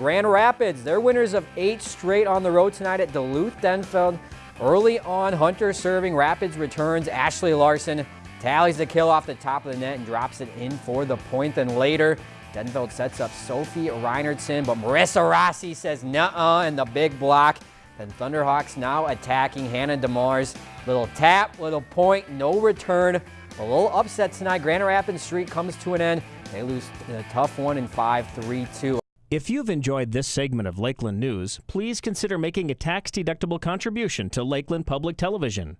Grand Rapids, they're winners of eight straight on the road tonight at Duluth Denfeld. Early on, Hunter serving, Rapids returns, Ashley Larson tallies the kill off the top of the net and drops it in for the point. Then later, Denfeld sets up Sophie Reinertsen, but Marissa Rossi says nuh-uh and the big block. Then Thunderhawks now attacking Hannah DeMars. Little tap, little point, no return. A little upset tonight. Grand Rapids streak comes to an end. They lose a tough one in 5-3-2. If you've enjoyed this segment of Lakeland News, please consider making a tax-deductible contribution to Lakeland Public Television.